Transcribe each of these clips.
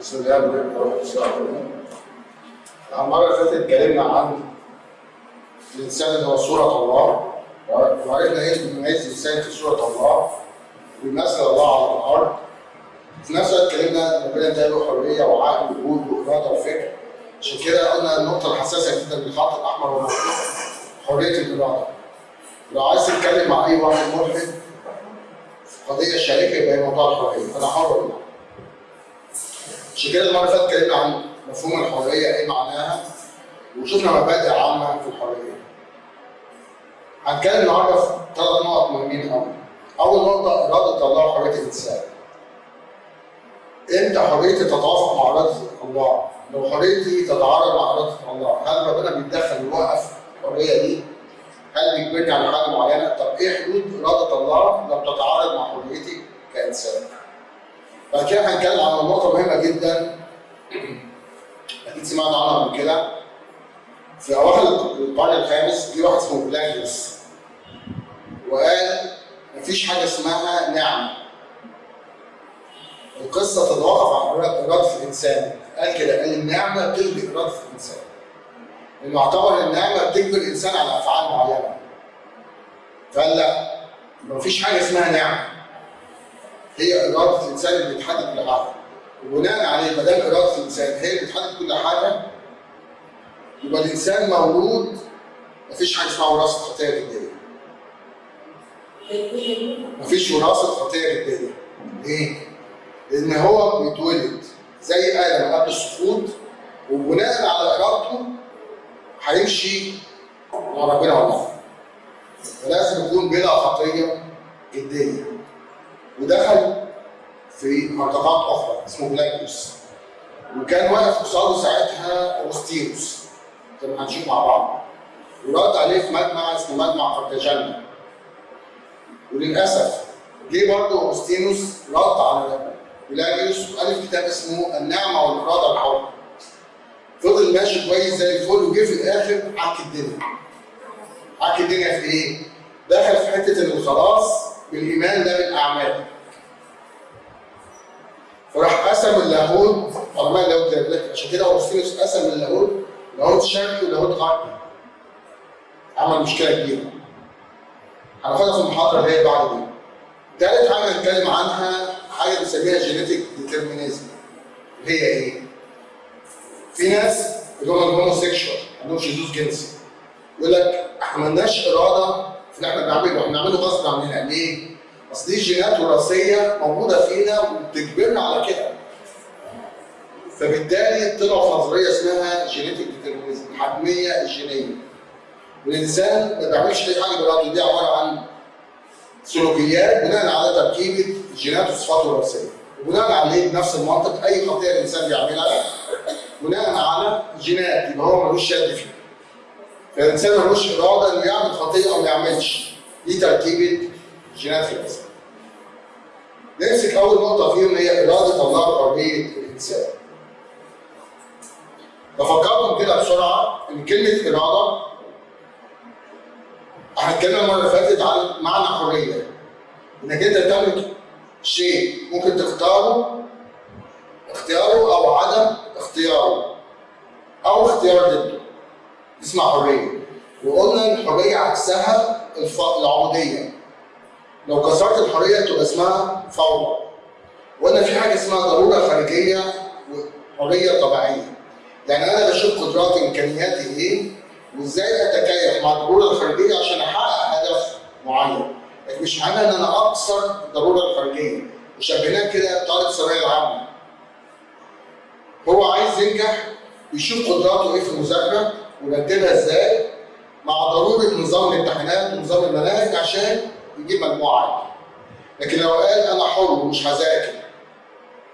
بسم الله الرحمن الرحيم المرة اللي فاتت اتكلمنا عن الإنسان اللي هو صورة الله وعرفنا إيه اللي بيميز الإنسان في صورة الله وبيمثل الله على الأرض في نفس الوقت اتكلمنا إن ربنا اداله حرية وعقل وجود وإرادة وفكر عشان كده قلنا النقطة الحساسة جدا بالخط الأحمر والأحمر حرية الإرادة لو عايز تتكلم مع أي واحد ملحد في قضية شريكة يبقى موضوع الحرية أنا حر ولا لا؟ عشان كده المرة اللي فاتت عن مفهوم الحرية إيه معناها وشفنا مبادئ عامة في الحرية. هنتكلم النهارده في ثلاث نقط مهمين قوي. أول نقطة إرادة الله وحرية الإنسان. إمتى حريتي تتوافق مع إرادة الله؟ لو حريتي تتعارض مع إرادة الله، هل ربنا بيتدخل ويوقف الحرية دي؟ هل بيجبرني على حاجة معينة؟ طب إيه حدود إرادة الله لو تتعارض مع حريتي كإنسان؟ بعد كده هنتكلم عن نقطة مهمة جدا. أكيد سمعت عنها قبل كده. في أواخر القرن الخامس جه واحد اسمه بلاجيوس وقال مفيش حاجة اسمها نعمة. القصة تتوقف عن إرادة الإنسان. قال كده قال النعمة تلغي إرادة الإنسان. اعتبر النعمة بتجبر الإنسان على أفعال معينة. فقال لا مفيش حاجة اسمها نعمة. هي إرادة الإنسان اللي بتحدد كل حاجة. وبناء عليه ما دام إرادة الإنسان هي اللي بتحدد كل حاجة يبقى الإنسان مولود مفيش حاجة اسمها وراثة خطية جديه مفيش وراثة خطية جديه ليه؟ لأن هو بيتولد زي آدم قبل السقوط وبناء على إرادته هيمشي مع ربنا والله فلازم يكون بلا خطية جديه ودخل في معتقدات أخرى اسمه بلاكوس وكان واقف قصاده ساعتها اوغسطينوس زي ما هنشوف مع بعض. ورد عليه في مجمع اسمه مجمع قرطاجنة وللأسف جه برضه اوغسطينوس رد على بلاجيوس وألف كتاب اسمه النعمة والإرادة الحره فضل ماشي كويس زي الفل وجه في الآخر عك الدنيا. عك الدنيا في إيه؟ دخل في حتة ان الخلاص بالإيمان لا بالأعمال. فراح قسم اللاهوت علماء اللاهوت زي عشان كده اغسطينوس قسم اللاهوت لاهوت شرقي ولاهوت غربي عمل مشكلة كبيرة. هناخدها في المحاضرة اللي هي بعد دي. تالت حاجة نتكلم عنها حاجة بنسميها genetic determinism اللي هي إيه؟ في ناس اللي هم ال homosexual عندهم شذوذ جنسي. يقول لك إحنا مالناش إرادة في اللي إحنا بنعمله إحنا بنعمله غصب عننا ليه؟ اصل دي جينات وراثية موجودة فينا وبتجبرنا على كده. فبالتالي طلعوا في نظرية اسمها genetic determinism الحتميه الجينية. والإنسان ما بيعملش أي حاجة براسه دي عبارة عن سلوكيات بناء على تركيبة الجينات والصفات الوراثية. وبناء عليه بنفس المنطق أي خطيه الإنسان بيعملها بناء على جينات يبقى هو ملوش يد فيها. فالانسان ملوش إرادة إنه يعمل خطيه أو ما يعملش. دي تركيبة جينات في الانسان. نمسك أول نقطة فيهم هي إرادة الله وحريه الإنسان. بفكركم كده بسرعة إن كلمة إرادة إحنا اتكلمنا المرة اللي فاتت عن معنى حرية. إنك أنت تملك شيء ممكن تختاره اختياره أو عدم اختياره أو اختيار ضده. اسمها حرية. وقلنا الحرية عكسها العبوديه. لو كسرت الحرية تبقى اسمها فوضى. وقلنا في حاجة اسمها ضرورة خارجية وحرية طبيعية. يعني أنا بشوف قدراتي وامكانياتي إيه وإزاي أتكيف مع الضرورة الخارجية عشان أحقق هدف معين. لكن مش معنى إن أنا أكسر الضرورة الخارجية. وشبهناه كده بطالب الثانوية العامة. هو عايز ينجح يشوف قدراته إيه في المذاكرة ويرتبها إزاي مع ضرورة نظام الامتحانات ونظام المناهج عشان يجيب مجموعة عالية. لكن لو قال أنا حر ومش هذاكر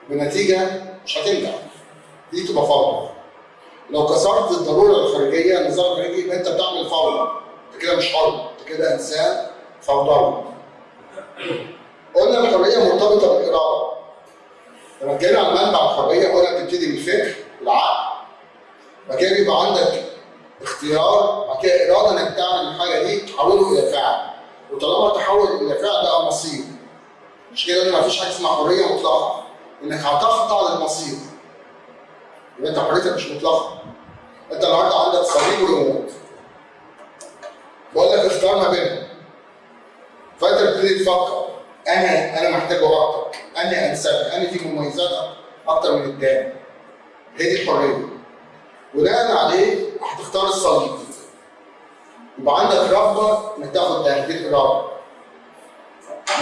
بنتيجة مش هتنجح. دي تبقى فوضى. لو كسرت الضرورة الخارجية النظام الخارجي يبقى أنت بتعمل فوضى. أنت كده مش حر، أنت كده إنسان فوضوي. قلنا الحرية مرتبطة بالإرادة. لما اتكلمنا عن منبع الحرية قلنا بتبتدي بالفكر والعقل. بعد كده بيبقى عندك اختيار بعد كده إرادة إنك تعمل الحاجة دي تحوله إلى فعل. وطالما تحول إلى فعل بقى مصير. مش كده إن مفيش حاجة اسمها حرية مطلقة. إنك هتخضع للمصير. يبقى أنت حريتك مش مطلقة. أنت النهارده عندك صليب وريموت بقول لك اختار ما بينهم. فأنت بتبتدي تفكر. أنا أنا محتاج أكتر أنا انسب أنا في مميزات أكتر من التاني. هي دي الحرية. بناء عليه هتختار الصليب. يبقى عندك رغبه إنك تاخد ده دي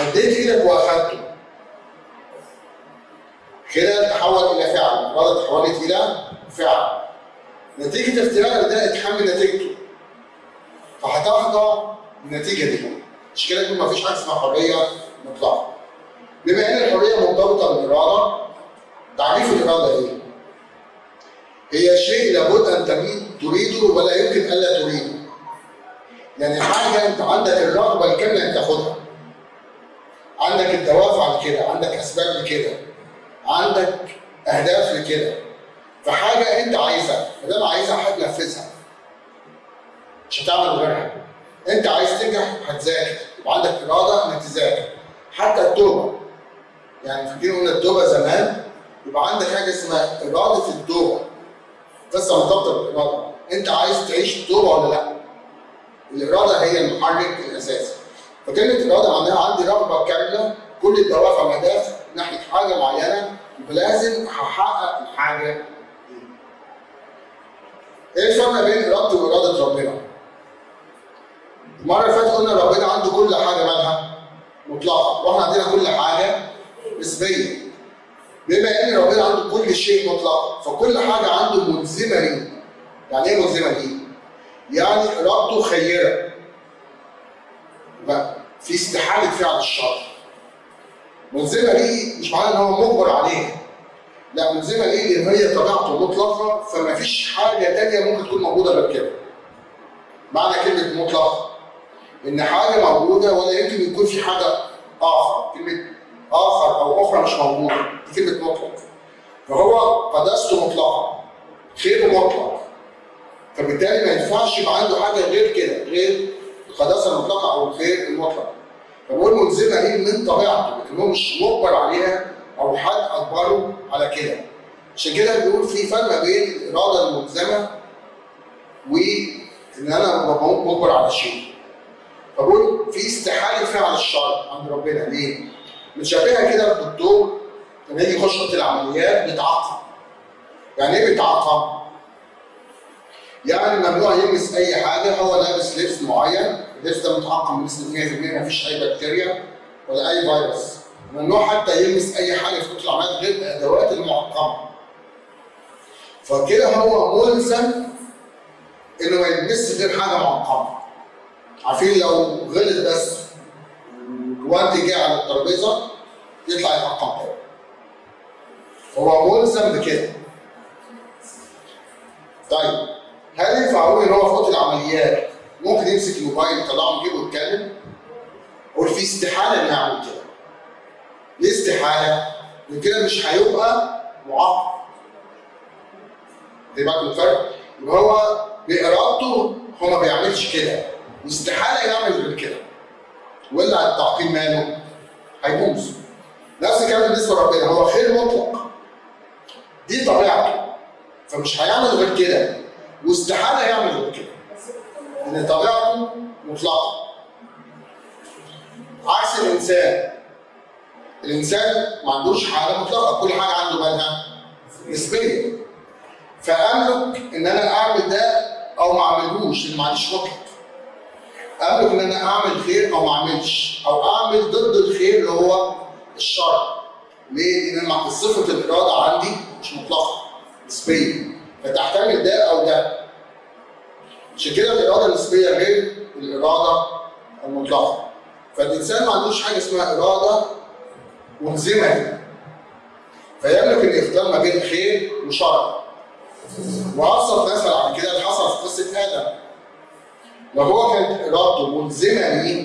مديت إيدك وأخدته. كده تحول إلى فعل. الاراده تحولت إلى فعل. نتيجة اختيارك ده اتحمل نتيجته. فهتخضع النتيجه دي. مش كده يكون مفيش حاجة اسمها حرية مطلقة. بما إن الحرية مرتبطة بالإرادة تعريف الإرادة إيه؟ هي شيء لابد أن تريد تريده ولا يمكن ألا تريده. يعني حاجة أنت عندك الرغبة الكاملة انك تاخدها. عندك الدوافع لكده عندك أسباب لكده عندك أهداف لكده. فحاجة أنت عايزها ما دام عايزها هتنفذها مش هتعمل غيرها. أنت عايز تنجح هتذاكر. يبقى عندك إرادة إنك تذاكر. حتى التوبة. يعني فاكرين قلنا التوبة زمان يبقى عندك حاجة اسمها إرادة التوبة. قصه مرتبطه بالاراده أنت عايز تعيش التوبه ولا لأ؟ الإرادة هي المحرك الأساسي فكلمة اراده معناها عندي رغبة كاملة كل الدوافع والاهداف ناحية حاجة معينة يبقى لازم هحقق الحاجة دي. إيه الفرق بين ارادتي وإرادة ربنا؟ المرة اللي فاتت قلنا ربنا عنده كل حاجة مالها مطلقة وإحنا عندنا كل حاجة نسبيه بما ان ربنا عنده كل شيء مطلق فكل حاجة عنده ملزمة ليه؟ يعني إيه ملزمة ليه؟ يعني ارادته خيرة. بقى في استحالة فعل الشر. ملزمة ليه؟ مش معناه إن هو مجبر عليها. لا ملزمة ليه؟ لأن هي طبيعته مطلقة فما فيش حاجة تانية ممكن تكون موجودة غير كده. معنى كلمة مطلقة. إن حاجة موجودة ولا يمكن يكون في حاجة آخر. كلمة آخر أو أخرى مش موجودة. دي كلمه مطلق. فهو قداسته مطلقه خيره مطلق. فبالتالي ما ينفعش يبقى عنده حاجة غير كده غير القداسة المطلقة أو الخير المطلق. فبقول ملزمه ليه من طبيعته؟ لكن هو مش مجبر عليها أو حد أجبره على كده. عشان كده بيقول في فرق بين الإرادة الملزمة وإن أنا مجبر على شيء. فبقول في استحالة فعل الشر عند ربنا. ليه؟ متشابهه كده بالدكتور لما يجي يخش أوضة العمليات بيتعقم يعني إيه بيتعقم؟ يعني ممنوع يلمس أي حاجة هو لابس لبس معين اللبس ده متعقم بنسبة 100% ما فيش أي بكتيريا ولا أي فيروس. ممنوع حتى يلمس أي حاجة في أوضة العمليات غير الأدوات المعقمة. فكده هو ملزم إنه ما يلمسش غير حاجة معقمة. عارفين لو غلط بس الجوانتي جه على الترابيزة يطلع تاني هو ملزم بكده طيب هل ينفع أقول إن هو في العمليات ممكن يمسك الموبايل يطلعه من جيبه ويتكلم؟ أقول في استحالة إنه يعمل كده. ليه استحالة؟ لأن كده مش هيبقى معاقب. خدي بالك من الفرق؟ يبقى هو بإرادته هو ما بيعملش كده واستحاله يعمل غير كده. ولا التعقيم ماله؟ هيبوظ. نفس الكلام بالنسبة لربنا. هو خير مطلق. دي طبيعته. فمش هيعمل غير كده. واستحالة يعمل غير كده. ان طبيعته مطلقة. عكس الإنسان. الإنسان ما عندوش حاجة مطلقة. كل حاجة عنده مالها نسبية. فأملك إن أنا أعمل ده أو ما أعملهوش. لأن ما عنديش مطلق. املك إن أنا أعمل خير أو ما أعملش أو أعمل ضد الخير اللي هو الشر. ليه؟ لأن مع صفة الإرادة عندي مش مطلقة نسبية. فتحتمل ده أو ده. عشان كده الإرادة النسبية غير الإرادة المطلقة. فالإنسان ما عندوش حاجة اسمها إرادة ملزمة. فيملك ان يختار ما بين خير وشر. وابسط مثل عن كده اللي حصل في قصة آدم. لو هو كانت ارادته ملزمه ليه؟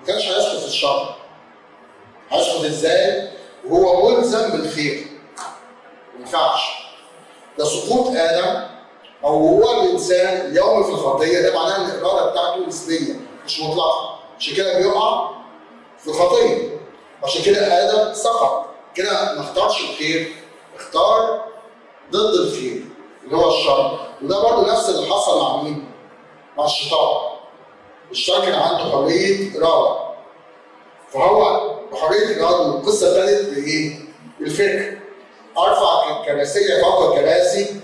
ما كانش هيسقط الشر. هيسقط إزاي؟ وهو ملزم بالخير. ما ينفعش. ده سقوط آدم أو هو الإنسان يوم في الخطيه ده معناه إن الإرادة بتاعته نسبية مش مطلقة. عشان كده بيقع في خطيه عشان كده آدم سقط. كده ما اختارش الخير اختار ضد الخير اللي هو الشر. وده برضه نفس اللي حصل مع مين؟ مع الشيطان. الشيطان كان عنده حرية إرادة. فهو بحرية إرادة القصة ابتدت بإيه؟ بالفكر. أرفع الكراسية فوق الكراسي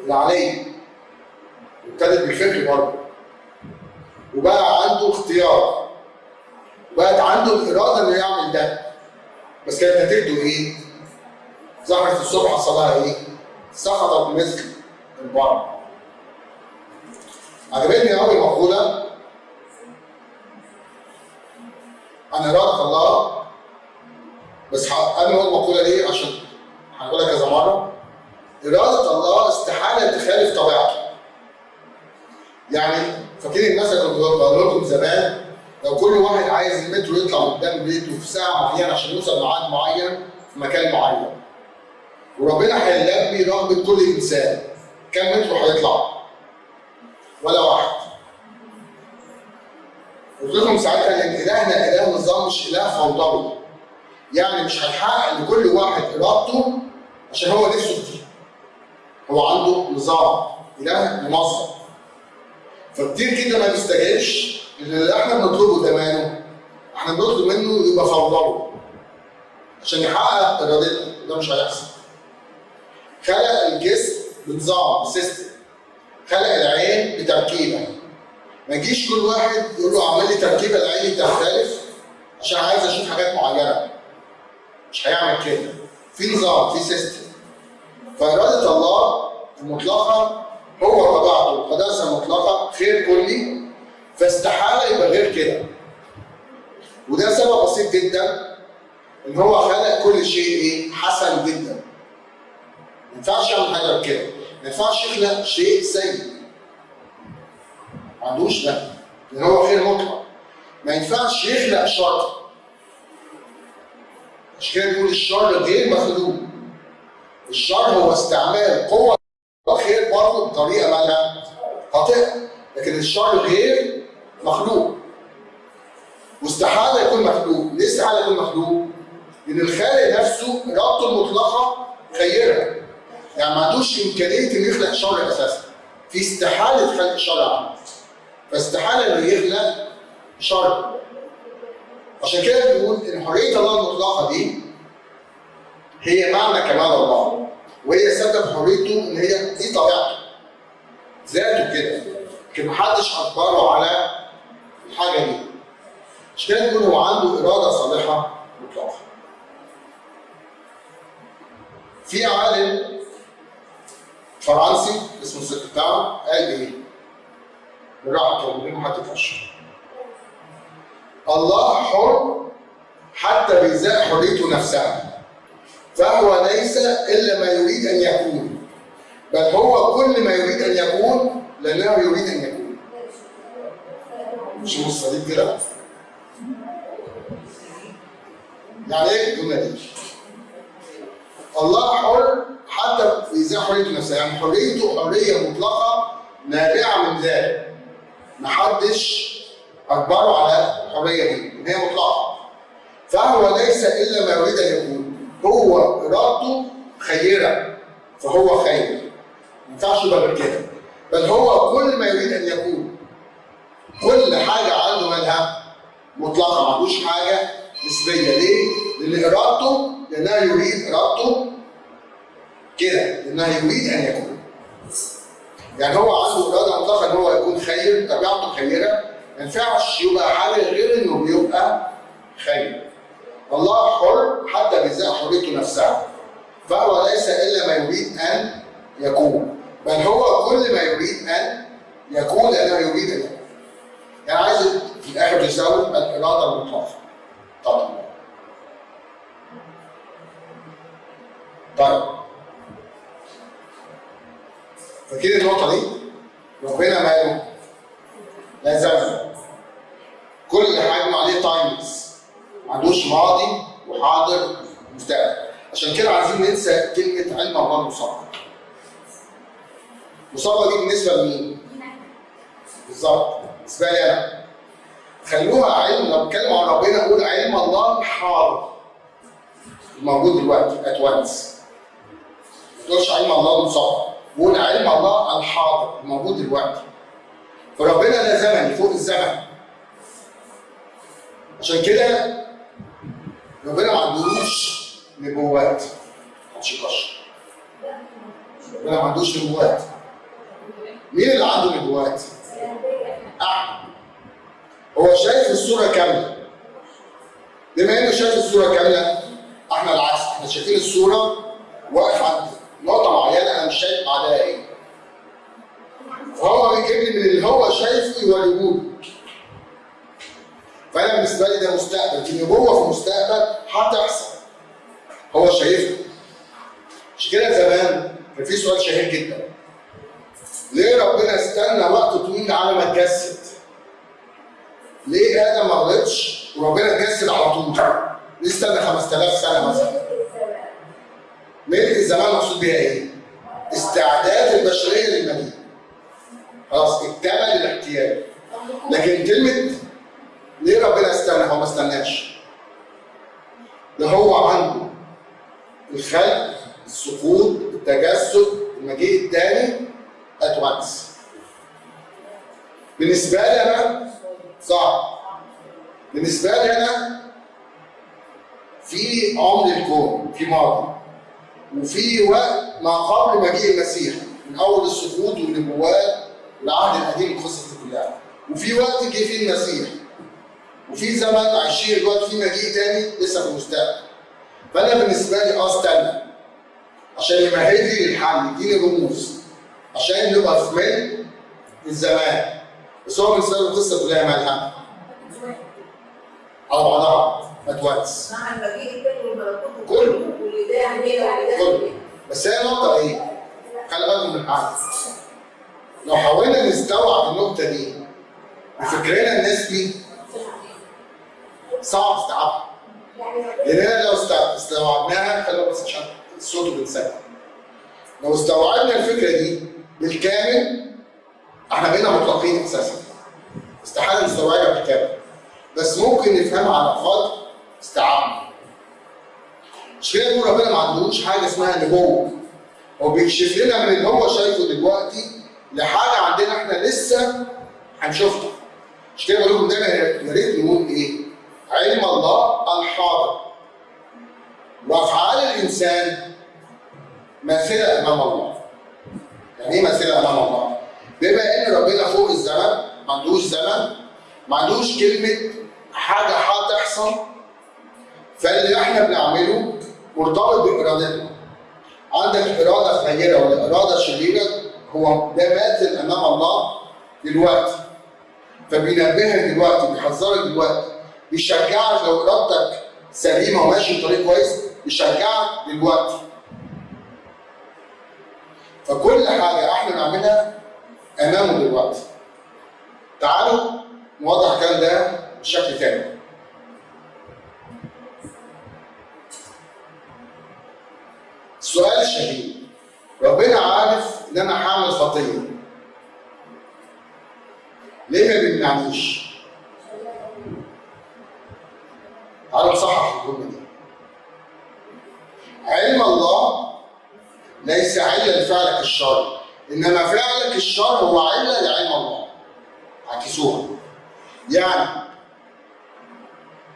اللي عليه. ابتدت بالفكر برضه. وبقى عنده اختيار. وبقت عنده الإرادة إنه يعمل ده. بس كانت نتيجته إيه؟ ظهرت الصبح لها إيه؟ سقطت مثل البر عجبتني قوي مقولة. عن اراده الله بس أقول المقولة دي عشان هنقولها كذا مرة. اراده الله استحالة تخالف طبيعته. يعني فاكرين المثل اللي كنت بقول لكم زمان؟ لو كل واحد عايز المترو يطلع قدام بيته في ساعة معينة عشان يوصل ميعاد معين في مكان معين. وربنا هيلبي رغبة كل إنسان. كم مترو هيطلع؟ ولا واحد. قلت لكم ساعتها إن إلهنا إله نظام مش إله فوضوي يعني مش هيحقق لكل واحد إرادته عشان هو نفسه فيه هو عنده نظام إله منظم. فكتير كده ما بيستجيبش اللي إحنا بنطلبه ده ماله إحنا بنطلب منه يبقى فوضوي عشان يحقق إرادتنا ده مش هيحصل. خلق الجسم بنظام ب system خلق العين بتركيبة. ما يجيش كل واحد يقول له اعمل لي تركيبة العين تختلف عشان عايز أشوف حاجات معينة. مش هيعمل كده. في نظام في system فإرادة الله المطلقة هو طبيعته. قداسة مطلقة خير كلي. فاستحالة يبقى غير كده. وده سبب بسيط جدا إن هو خلق كل شيء إيه حسن جدا. ما ينفعش يعمل حاجة كده. ما ينفعش يخلق شيء سيء ما عندوش ده. لأن هو خير مطلق. ما ينفعش يخلق شر. عشان كده بيقول الشر غير مخلوق. الشر هو استعمال قوة. الخير برضه بطريقة مالها خاطئة. لكن الشر غير مخلوق. واستحالة يكون مخلوق. ليه استحالة يكون مخلوق؟ لأن الخالق نفسه إرادته المطلقة خيرة. يعني ما عندوش إمكانية إنه يخلق شر أساسا. في استحالة خلق شر عنه فاستحالة إنه يخلق شر عشان كده بنقول إن حرية الله المطلقة دي هي معنى كمال الله. وهي سبب حريته إن هي دي طبيعته. ذاته كده. لكن محدش أجبره على الحاجة دي. عشان كده بنقول هو عنده إرادة صالحة مطلقة. في عالم فرنسي اسمه السكرتار قال إيه؟ غير ما يفشل الله حر حتى بإزاء حريته نفسها فهو ليس إلا ما يريد أن يكون بل هو كل ما يريد أن يكون لأنه يريد أن يكون مش مستطيل كده؟ يعني إيه الجملة دي؟ الله حر حتى في إزاء حريته نفسها يعني حريته حرية مطلقة نابعة من ذلك. محدش أجبره على الحرية دي. هي مطلقة. فهو ليس إلا ما يريد أن يكون. هو إرادته خيرة. فهو خير. ما ينفعش يبقى غير كده. بل هو كل ما يريد أن يكون. كل حاجة عنده منها مطلقة. ما عندوش حاجة نسبية. ليه؟ لأن إرادته لانها يريد إرادته كده لانها يريد أن يكون يعني هو عنده إرادة مطلقه إن هو يكون خير طبيعته خيرة ما ينفعش يبقى حاجة غير إنه بيبقى خير. الله حر حتى بإزاء حريته نفسها. فهو ليس إلا ما يريد أن يكون، بل هو كل ما يريد أن يكون لأنه يريد أن يكون. يعني عايز في الآخر تساوي الإرادة المطلقة. طبعا. طيب. فاكرين النقطة دي؟ ربنا ماله؟ لا زمن كل حاجة عليه تايمز ما عندوش ماضي وحاضر ومستقبل. عشان كده عايزين ننسى كلمة علم الله المصاب المصابه دي بالنسبة لمين؟ بالظبط. بالنسبة لي أنا. خلوها علم. لو بتكلم عن ربنا أقول علم الله حاضر. الموجود دلوقتي ات وانس ما تقولش علم الله المصاب قول علم الله الحاضر الموجود دلوقتي. فربنا ده زمني فوق الزمن. عشان كده ربنا ما عندوش نبوات. محدش ربنا ما عندوش نبوات. مين اللي عنده نبوات؟ أحمد. هو شايف الصورة كاملة. بما إنه شايف الصورة كاملة إحنا العكس إحنا شايفين الصورة واقف عند نقطة معينة أنا مش شايف بعدها إيه فهو بيجيب لي من اللي هو شايفه يوريهولي فأنا بالنسبة لي ده مستقبل دي نبوة في المستقبل هتحصل هو شايفها مش كده زمان كان في سؤال شهير جدا ليه ربنا استنى وقت طويل على ما اتجسد؟ ليه آدم ما غلطش وربنا اتجسد على طول؟ ليه استنى 5000 سنة مثلا؟ ملك الزمان مقصود بيها إيه؟ استعداد البشرية للمجيء. خلاص اكتمل الاحتياج. لكن كلمة ليه ربنا استنى؟ هو ما استناش. ده هو عنده الخلق، السقوط، التجسد، المجيء الثاني ات وانس. بالنسبة لي أنا صعب. بالنسبة لي أنا في عمر الكون، في ماضي. وفي وقت ما قبل مجيء المسيح من أول السقوط والنبوات والعهد القديم القصص دي كلها. وفي وقت جه فيه المسيح. وفي زمن عايشين دلوقتي في مجيء تاني لسه في المستقبل. فأنا بالنسبة لي آه أستنى عشان يمهد لي للحل يديني رموز عشان نبقى في ملء الزمان بس هو بالنسبة له القصة كلها مالها على بعضها توانس مع المجيء التاني والملكوت كله. واللي ده هنا واللي ده كله هنا. بس هي النقطه إيه؟ خلي بالكم من حاجة لو حاولنا نستوعب النقطة دي بفكرنا النسبي صعب استيعابها لاننا لو است- استوعبناها خلينا بس عشان الصوت بنسجل لو استوعبنا الفكرة دي بالكامل إحنا بقينا مطلقين أساسا استحالة نستوعبها بالكامل بس ممكن نفهمها على قدر استيعابنا مش كده يقول ربنا ما عندوش حاجة اسمها نبوة هو بيكشف لنا من اللي هو شايفه دلوقتي لحاجة عندنا إحنا لسه هنشوفها مش كده بقول لكم دايما يا ريت نقول إيه؟ علم الله الحاضر وأفعال الإنسان ماثله أمام الله. يعني إيه ماثله أمام الله؟ بما إن ربنا فوق الزمن ما عندوش زمن ما عندوش كلمة حاجة هتحصل فاللي إحنا بنعمله مرتبط بإرادتنا. عندك إرادة خيره ولا اراده شريرة هو ده ماثل أمام الله دلوقتي. فبينبهك دلوقتي بيحذرك دلوقتي بيشجعك لو إرادتك سليمة وماشي في طريق كويس بيشجعك دلوقتي فكل حاجة إحنا بنعملها أمامه دلوقتي تعالوا نوضح الكلام ده بشكل تاني السؤال الشهير ربنا عارف إن أنا هعمل خطية ليه ما بيمنعنيش؟ تعالوا نصحح الجملة دي. علم الله ليس علة لفعلك الشر، إنما فعلك الشر هو علة لعلم الله. عكسوها. يعني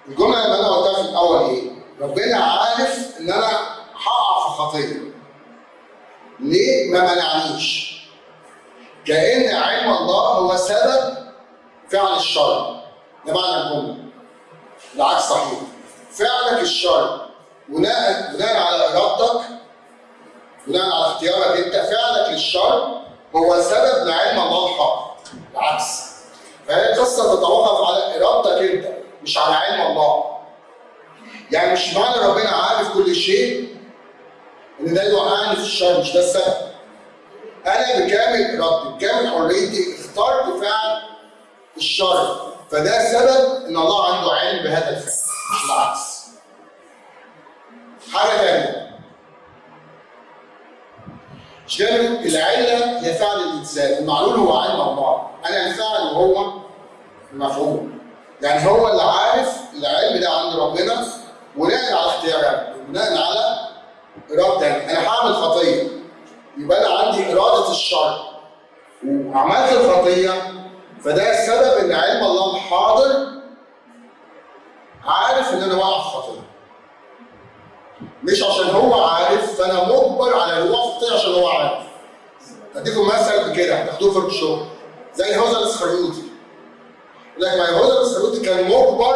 الجملة اللي أنا قلتها في الأول إيه؟ ربنا عارف إن أنا خطيه. ليه ما منعنيش؟ كأن علم الله هو سبب فعل الشر. ده معنى الجملة. العكس صحيح فعلك الشر بناء بناء على إرادتك بناء على اختيارك أنت فعلك للشر هو سبب لعلم الله الحق العكس فهي القصة تتوقف على إرادتك أنت مش على علم الله يعني مش معنى ربنا عارف كل شيء إن ده يوقعني في الشر مش ده السبب. أنا بكامل ارادتي بكامل حريتي اخترت فعل الشر. فده سبب إن الله عنده علم بهذا الفعل مش العكس. حاجة ثانية كده العلة هي فعل الإنسان المعلول هو علم الله. أنا الفاعل وهو المفعول يعني هو اللي عارف العلم ده عند ربنا بناء على اختيارات بناء على اراده تانية أنا هعمل خطية. يبقى أنا عندي إرادة الشر. وعملت الخطية. فده السبب إن علم الله الحاضر عارف إن أنا واقع في خطية. مش عشان هو عارف فأنا مجبر على في خطية عشان هو عارف. أديكم مثل بكده. هتاخدوه في الشغل زي الإسخريوطي. يقول لك ما يهوذا الإسخريوطي كان مجبر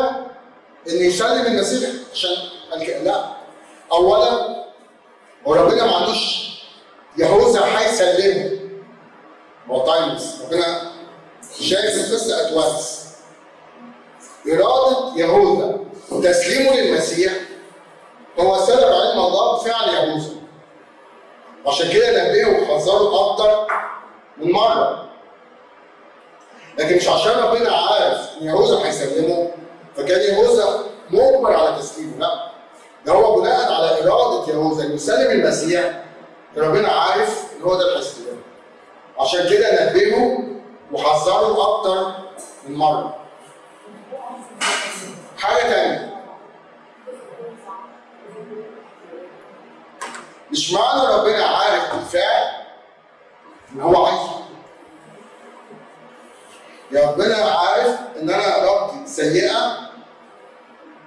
ان يسلم المسيح عشان قال كده. لا. اولا هو ربنا ما عندوش يهوذا هيسلمه. هو تايمليس ربنا شايف القصة اتوانس إرادة يهوذا. وتسليمه للمسيح. هو سبب علم الله بفعل يهوذا. عشان كده نبهه وحذره أكتر من مرة. لكن مش عشان ربنا عارف إن يهوذا هيسلمه فكان يهوذا مجبر على تسليمه. لا. ده هو بناء على إرادة يهوذا إنه يسلم المسيح. ربنا عارف إن هو ده هيسلمه عشان كده نبهه وحذره أكتر من مرة. حاجة تانية. مش معنى ربنا عارف بالفعل إن هو عايزه يا ربنا عارف إن أنا ارادتي سيئة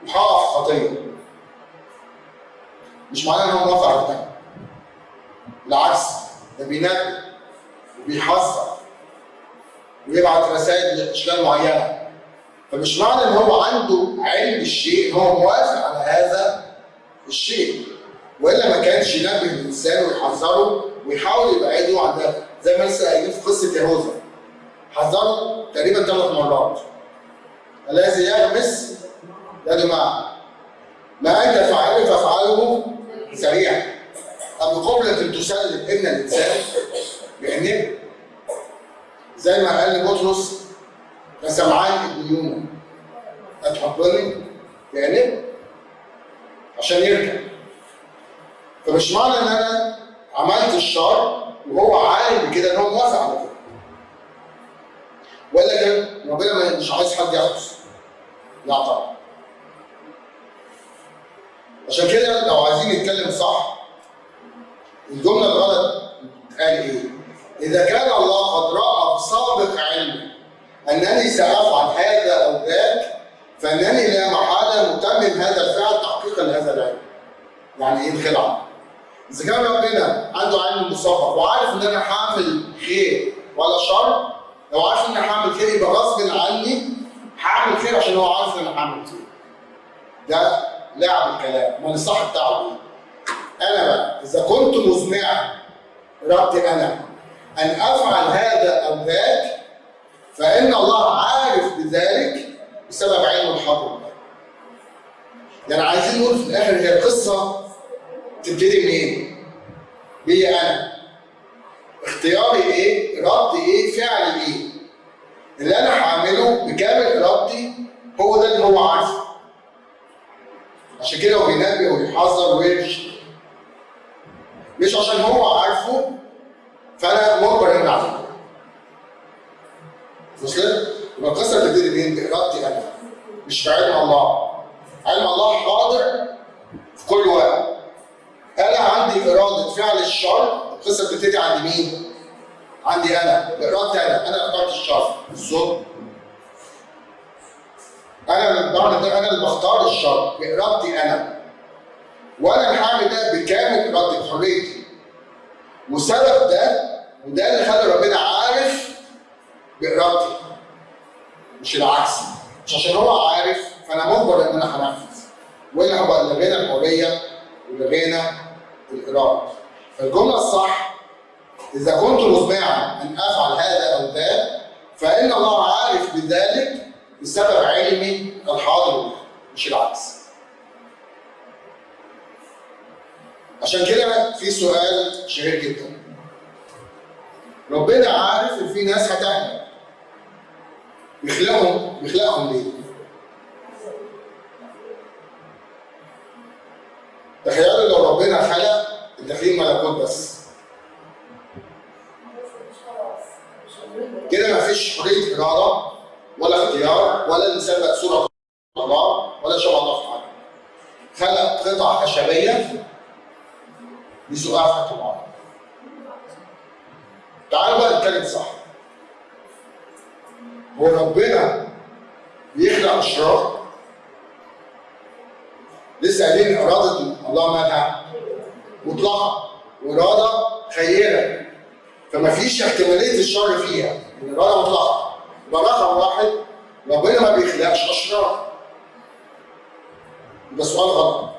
وهقع في خطيه مش معناه إن هو موافق على بالعكس ده بينبه وبيحذر ويبعت رسائل لأشكال معينة. فمش معنى إن هو عنده علم بالشيء هو موافق على هذا الشيء. وإلا ما كانش ينبه الإنسان ويحذره ويحاول يبعده عن ده. زي ما لسه قايلين في قصة يهوذا. حذره تقريبا ثلاث مرات. الذي يغمس يده معه ما أنت فاعله فافعله سريعا أم قبلة تسلم ابن الإنسان بأنه زي ما قال لبطرس فسمعان ابن يونا هتحبني بأنه عشان يرجع. فمش معنى إن أنا عملت الشر وهو عارف بكده إن هو موافق على كده ولا كان ربنا مش عايز حد يحدث لا طبعا. عشان كده لو عايزين نتكلم صح الجملة الغلط قال إيه؟ إذا كان الله قد رأى بسابق علمه أنني سأفعل هذا أو ذاك فإنني لا محالة متمم هذا الفعل تحقيقا لهذا العلم. يعني إيه الخلعة؟ إذا كان ربنا عنده علم مسبق وعارف إن أنا هعمل خير ولا شر لو عارف إن أنا هعمل خير يبقى غصب عني هعمل خير عشان هو عارف إن أنا هعمل خير. ده لعب الكلام، امال الصح بتاعه إيه؟ أنا بقى إذا كنت مزمعا ارادتي أنا أن أفعل هذا أو ذاك فإن الله عارف بذلك بسبب علم الحاضر يعني عايزين نقول في الآخر هي القصة تبتدي منين؟ بيا أنا اختياري إيه؟ ارادتي إيه؟ فعلي إيه؟ اللي أنا هعمله بكامل ارادتي هو ده اللي هو عارفه عشان كده هو بينبه ويحذر ويرشد مش عشان هو عارفه فأنا مجبر ان اعمله وصلت؟ يبقى القصة بتبتدي منين؟ بارادتي أنا مش بعلم الله. علم الله حاضر في كل وقت. أنا عندي إرادة فعل الشر. القصة بتبتدي عند مين؟ عندي أنا. بارادتي أنا. أنا أخترت الشر. الظلم أنا اللي بعمل ده أنا اللي بختار الشر بارادتي أنا. وأنا اللي هعمل ده بكامل ارادتي بحريتي. وسبب ده وده اللي خلى ربنا عارف بارادتي مش العكس مش عشان هو عارف فأنا مجبر إن أنا هنفذ. والا هبقى لغينا الحرية ولغينا الإرادة. فالجملة الصح إذا كنت مزمعا أن أفعل هذا أو ذاك فإن الله عارف بذلك بسبب علمي الحاضر مش العكس. عشان كده في سؤال شهير جدا. ربنا عارف إن في ناس هتهلك بيخلقهم بيخلقهم ليه؟ تخيلوا لو ربنا خلق الداخلين ملكوت بس. كده مفيش حرية إرادة. ولا اختيار ولا بقى صوره الله ولا شبه الله في حاجة خلق قطع في حتة معينه تعالوا بقى نتكلم صح. هو ربنا بيخلق أشرار. لسه قايلين إرادة الله مالها مطلقة وإرادة خيرة. فما فيش احتمالية الشر فيها. الإرادة مطلقة. رقم واحد ربنا ما بيخلقش أشرار. يبقى سؤال غلط.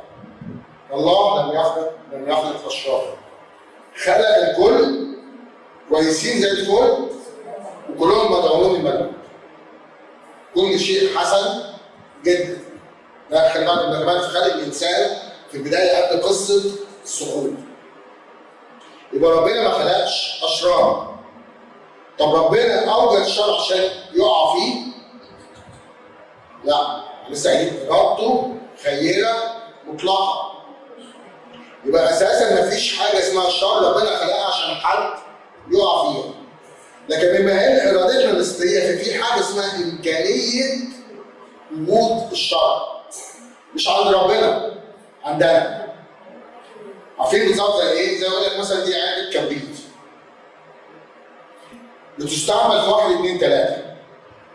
الله لم يخلق لم يخلق اشرار خلق الكل كويسين زي الفل وكلهم مدعوون للملكوت كل شيء حسن جدا. ده ده كمان في خلق الإنسان في البداية قبل قصة السقوط يبقى ربنا ما خلقش أشرار. طب ربنا أوجد الشر عشان يقع فيه؟ لا لسه ارادته خيرة مطلقة. يبقى أساسا ما فيش حاجة اسمها الشر ربنا خلقها عشان حد يقع فيها. لكن بما إن إرادتنا نسبيه ففي حاجة اسمها إمكانية وجود الشر مش عند ربنا عندنا. عارفين بالظبط زي إيه؟ زي أقول لك مثلا دي علبه كبريت بتستعمل في واحد اثنين ثلاثة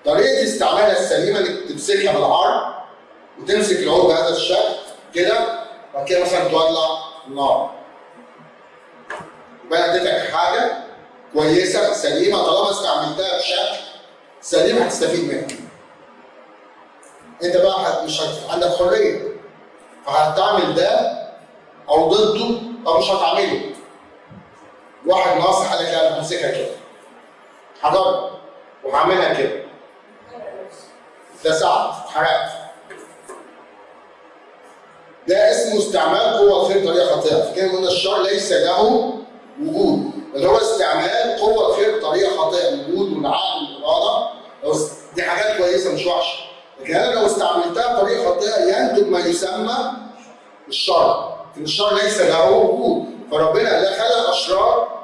طريقة استعمالها السليمة إنك تمسكها بالعرض وتمسك العود بهذا الشكل كده وبعد كده مثلا تولع النار. يبقى اديتك حاجة كويسة سليمة طالما استعملتها بشكل سليم هتستفيد منها. أنت بقى مش. عندك حرية. فهتعمل ده أو ضده أو مش هتعمله. واحد ناصح قال لك لا أنا همسكها كده. هجرب وهعملها كده. ده ساعد اتحرقت ده اسمه استعمال قوة الخير بطريقة خاطئة، فكده قلنا الشر ليس له وجود، بل هو استعمال قوة الخير بطريقة خاطئة، الوجود والعقل والإرادة، دي حاجات كويسة مش وحشة، لكن أنا لو استعملتها بطريقة خاطئة ينتج ما يسمى الشر، لكن الشر ليس له وجود، فربنا لا خلق أشرار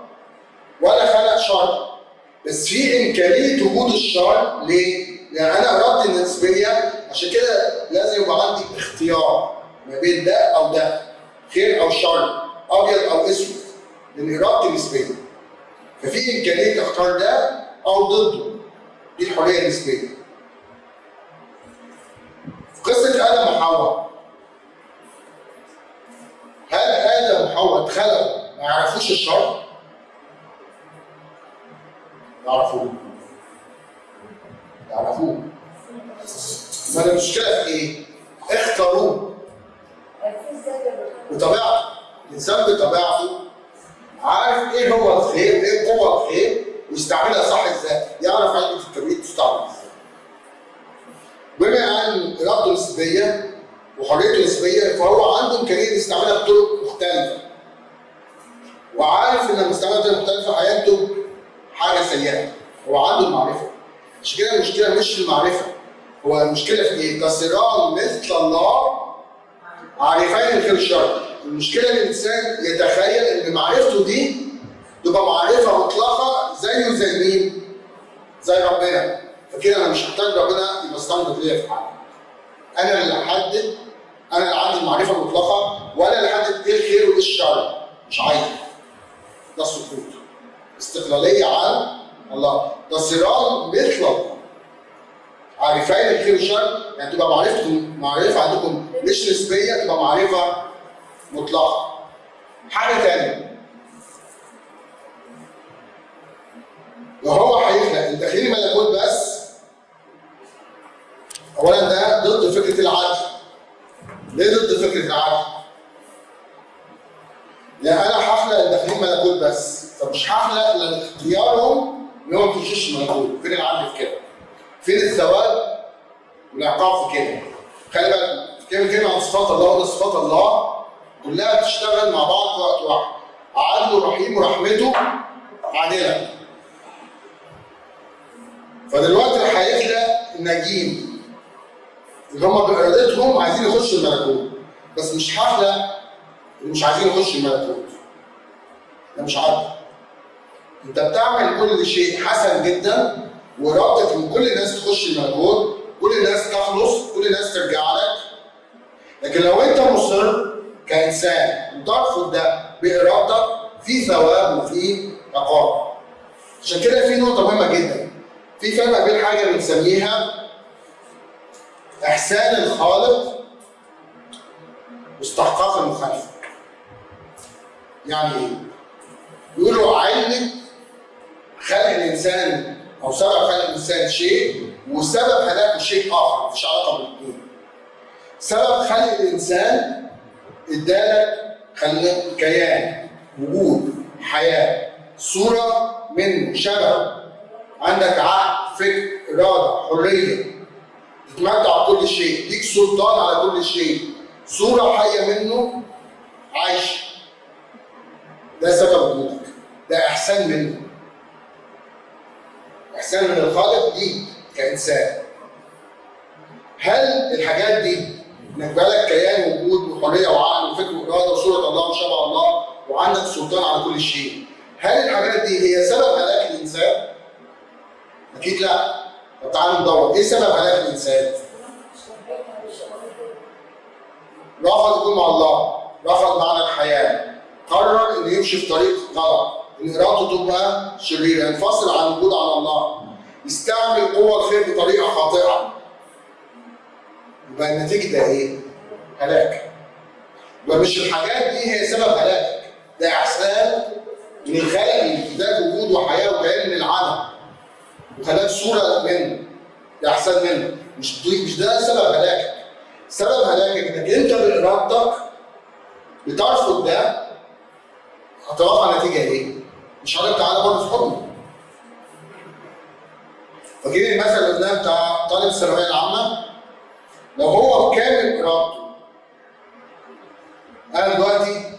ولا خلق شر، بس في إمكانية وجود الشر ليه؟ لأن أنا إرادتي النسبية عشان كده لازم يبقى عندي اختيار ما بين ده أو ده خير أو شر أبيض أو أسود لأن ارادتي نسبيه ففي إمكانية اختار ده أو ضده دي الحرية النسبية في قصة آدم وحواء هل آدم وحواء اتخلقوا ما يعرفوش الشر؟ يعرفوه يعرفوه ما المشكلة في إيه؟ اختاروه بطبيعته. الإنسان بطبيعته عارف إيه هو الخير إيه قوة الخير ويستعملها صح إزاي. يعرف علبه الكبريت تستعمل إزاي. بما أن إرادته نسبية وحريته نسبية فهو عنده إمكانية يستعملها بطرق مختلفة. وعارف إن استعملها بطرق مختلفة هينتج حاجة سيئة. هو عنده المعرفة. عشان كده المشكلة مش المعرفة. هو المشكلة في إيه؟ كسران مثل الله عارفين الخير والشر. المشكلة إن الإنسان يتخيل إن معرفته دي تبقى معرفة مطلقة زيه زي مين؟ زي ربنا. فكده أنا مش محتاج ربنا يبقى استنبط ليا في حاجة. أنا اللي أحدد أنا اللي عندي المعرفة المطلقه وأنا اللي أحدد إيه الخير وإيه الشر. مش عايز. ده السقوط استقلالية عن الله. ده صراع الله عارفين الخير والشر يعني تبقى معرفتكم معرفة عندكم مش نسبيه تبقى معرفة مطلقة. حاجة ثانية لو هو هيخلق الداخلي ملكوت بس. اولا ده ضد فكرة العدل. ليه ضد فكرة العدل؟ لأن أنا هخلق الداخلين ملكوت بس. فمش هخلق لأن اختيارهم ان هو ما يخشش الملكوت فين العدل في كده؟ فين الثواب والعقاب في كده؟ خلي بالك كلمة كلمة عن صفات الله وده صفات الله كلها بتشتغل مع بعض في وقت واحد. عدله رحيم ورحمته عادلة. فدلوقتي هيخلق الناجين اللي هم بإرادتهم عايزين يخشوا الملكوت بس مش هخلق اللي مش عايزين يخشوا الملكوت. ده مش عدل. انت بتعمل كل شيء حسن جدا وارادتك إن كل الناس تخش الملكوت كل الناس تخلص كل الناس ترجع لك. لكن لو أنت مصر كإنسان وترفض ده بإرادتك في ثواب وفي عقاب. عشان كده في نقطة مهمة جدا. في فرق بين حاجة بنسميها إحسان الخالق واستحقاق المخالفة. يعني إيه؟ يقولوا علة خلق الإنسان أو سبب خلق الإنسان شيء وسبب هلاكه شيء آخر مفيش علاقة بالاثنين. سبب خلق الإنسان ادالك خلق كيان وجود حياة. صورة منه شبه. عندك عقل فكر إرادة حرية. تتمتع بكل شيء. ليك سلطان على كل شيء. صورة حية منه عايشه ده سبب وجودك. ده إحسان منه. احسان من الخالق ليك كإنسان هل الحاجات دي انك بالك كيان وجود وحرية وعقل وفكر وإرادة وصورة الله وشبه الله وعندك سلطان على كل شيء هل الحاجات دي هي سبب هلاك الإنسان؟ أكيد لا طب تعالوا ندور إيه سبب هلاك الإنسان؟ رفض يكون مع الله رفض معنى الحياة قرر إنه يمشي في طريق غلط إن إرادته تبقى شريرة ينفصل عن وجود على الله يستعمل قوة الخير بطريقة خاطئة. يبقى النتيجة ده إيه؟ هلاك. يبقى مش الحاجات دي هي سبب هلاكك ده إحسان من الخلق اداك وجود وحياة وكيان من العدم وخلاك صورة منه. ده إحسان منه. مش مش ده سبب هلاكك. سبب هلاكك إنك أنت بارادتك بترفض ده هتوقع نتيجة إيه؟ مش لك تعالى برضه في حضني. فاكرين المثل قلناه بتاع طالب الثانويه العامة؟ لو هو بكامل إرادته أنا دلوقتي